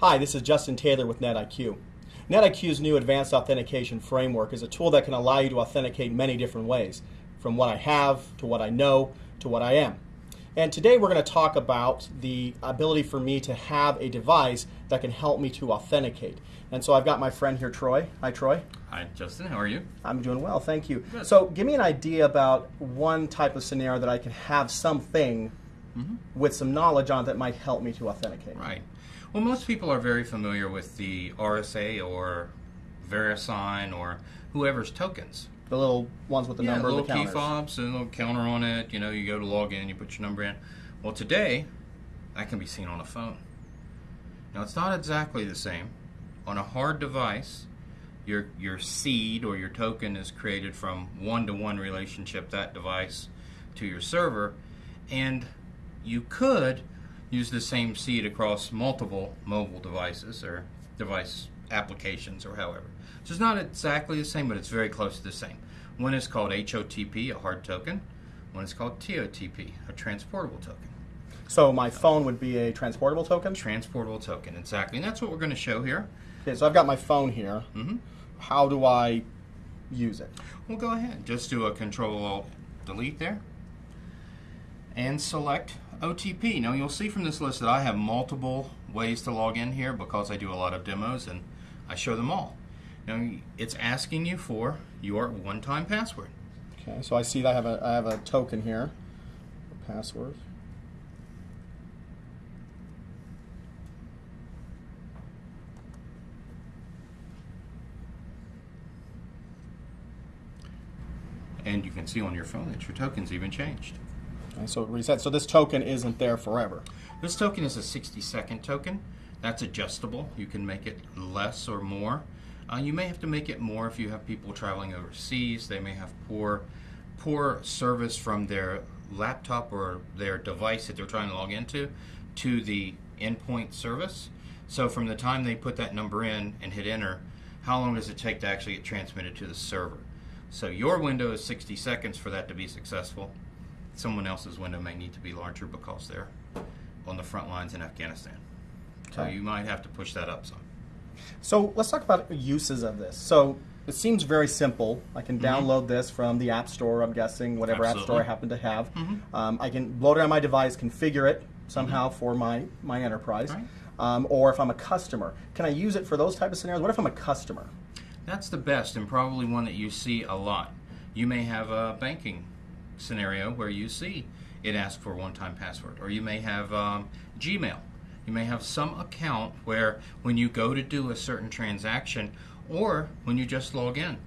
Hi, this is Justin Taylor with NetIQ. NetIQ's new advanced authentication framework is a tool that can allow you to authenticate many different ways, from what I have to what I know to what I am. And today we're going to talk about the ability for me to have a device that can help me to authenticate. And so I've got my friend here, Troy. Hi, Troy. Hi, Justin. How are you? I'm doing well, thank you. Good. So give me an idea about one type of scenario that I can have something mm-hmm. with some knowledge on that might help me to authenticate. Right. Well, most people are very familiar with the RSA or VeriSign or whoever's tokens. The little ones with the yeah, number little the key fobs and a little counter on it. You know, you go to log in, you put your number in. Well, today, that can be seen on a phone. Now, it's not exactly the same. On a hard device, your your seed or your token is created from one-to-one relationship that device to your server, and you could use the same seed across multiple mobile devices or device applications or however. So it's not exactly the same, but it's very close to the same. One is called HOTP, a hard token. One is called TOTP, a transportable token. So my phone would be a transportable token. Transportable token, exactly. And that's what we're going to show here. Okay, so I've got my phone here. hmm How do I use it? Well, go ahead. Just do a Control Alt Delete there, and select OTP. Now you'll see from this list that I have multiple ways to log in here because I do a lot of demos and I show them all. Now it's asking you for your one-time password. Okay, so I see that I have a I have a token here. Password. And you can see on your phone that your token's even changed. So it resets. So this token isn't there forever. This token is a 60 second token. That's adjustable. You can make it less or more. Uh, you may have to make it more if you have people traveling overseas. They may have poor, poor service from their laptop or their device that they're trying to log into to the endpoint service. So from the time they put that number in and hit enter, how long does it take to actually get transmitted to the server? So your window is 60 seconds for that to be successful. Someone else's window may need to be larger because they're on the front lines in Afghanistan. So Okay. you might have to push that up some. So let's talk about uses of this. So it seems very simple. I can download this from the App Store. I'm guessing whatever App Store I happen to have. Mhm. Um, I can load it on my device, configure it somehow for my my enterprise. Right. Um, or if I'm a customer, can I use it for those type of scenarios? What if I'm a customer? That's the best and probably one that you see a lot. You may have a banking scenario where you see it ask for one-time password, or you may have um, Gmail. You may have some account where when you go to do a certain transaction, or when you just log in,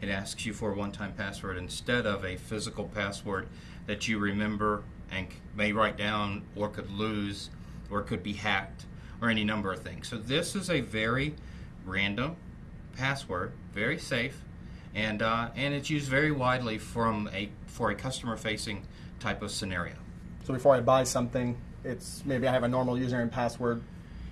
it asks you for a one-time password instead of a physical password that you remember and may write down, or could lose, or could be hacked, or any number of things. So this is a very random password, very safe, and uh, and it's used very widely from a for a customer facing type of scenario. So before I buy something, it's maybe I have a normal username and password,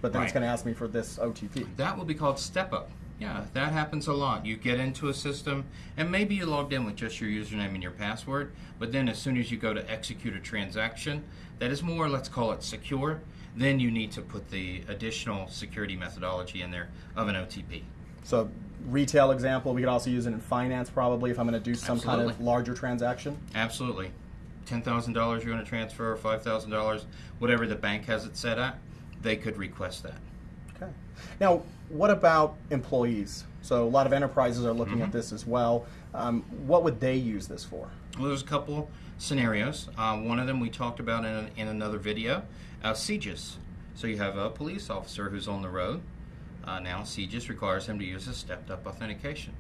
but then it's going to ask me for this OTP. That will be called step up. Yeah, that happens a lot. You get into a system and maybe you logged in with just your username and your password, but then as soon as you go to execute a transaction that is more, let's call it secure, then you need to put the additional security methodology in there of an OTP. So retail example, we could also use it in finance probably if I'm going to do some kind of larger transaction. Absolutely. Ten thousand dollars you're going to transfer, five thousand dollars, whatever the bank has it set at, they could request that. Okay. Now, what about employees? So a lot of enterprises are looking Mm-hmm. at this as well. Um, what would they use this for? Well, there's a couple scenarios. Uh, one of them we talked about in, in another video. Uh, CJIS. So you have a police officer who's on the road. Uh, now CJIS requires them to use a stepped-up authentication.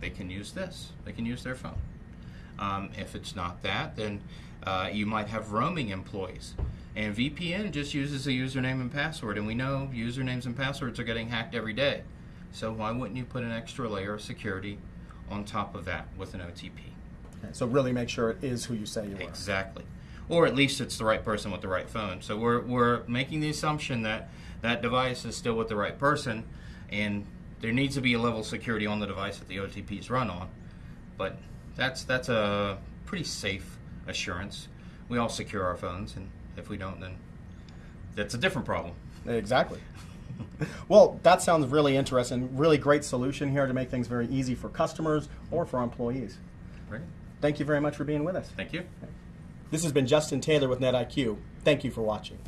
They can use this. They can use their phone. Um, if it's not that, then uh, you might have roaming employees. And VPN just uses a username and password, and we know usernames and passwords are getting hacked every day. So why wouldn't you put an extra layer of security on top of that with an OTP? Okay, so really make sure it is who you say you are. Exactly. Or at least it's the right person with the right phone. So we're, we're making the assumption that that device is still with the right person, and there needs to be a level of security on the device that the OTP is run on. But that's that's a pretty safe assurance. We all secure our phones, and if we don't, then that's a different problem. Exactly. Well, that sounds really interesting. Really great solution here to make things very easy for customers or for employees. Right. Thank you very much for being with us. Thank you. This has been Justin Taylor with NetIQ. Thank you for watching.